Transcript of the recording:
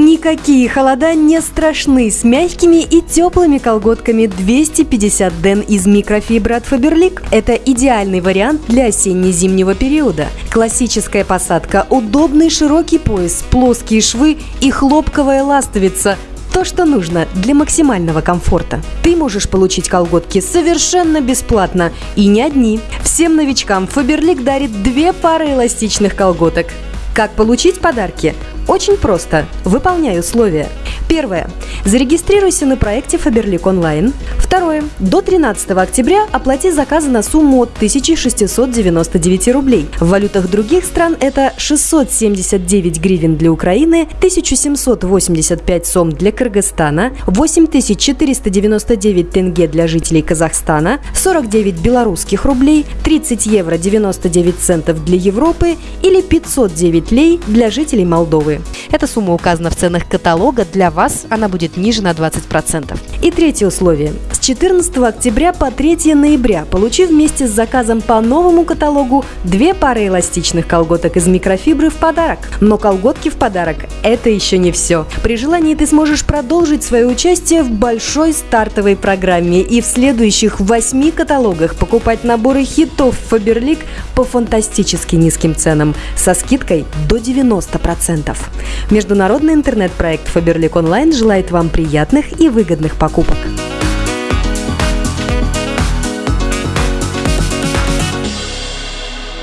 Никакие холода не страшны с мягкими и теплыми колготками 250 ден из микрофибры от Faberlic. Это идеальный вариант для осенне-зимнего периода. Классическая посадка, удобный широкий пояс, плоские швы и хлопковая ластовица – то, что нужно для максимального комфорта. Ты можешь получить колготки совершенно бесплатно и не одни. Всем новичкам Faberlic дарит две пары эластичных колготок. Как получить подарки? Очень просто. Выполняй условия. Первое. Зарегистрируйся на проекте Faberlic Online. Второе. До 13 октября оплати заказы на сумму от 1699 рублей. В валютах других стран это 679 гривен для Украины, 1785 сом для Кыргызстана, 8499 тенге для жителей Казахстана, 49 белорусских рублей, 30 евро 99 центов для Европы или 509 лей для жителей Молдовы. Эта сумма указана в ценах каталога. Для вас она будет ниже на 20%. И третье условие. С 14 октября по 3 ноября получи вместе с заказом по новому каталогу две пары эластичных колготок из микрофибры в подарок. Но колготки в подарок – это еще не все. При желании ты сможешь продолжить свое участие в большой стартовой программе и в следующих восьми каталогах покупать наборы хитов Faberlic по фантастически низким ценам со скидкой до 90%. Международный интернет-проект Faberlic Online желает вам приятных и выгодных покупок.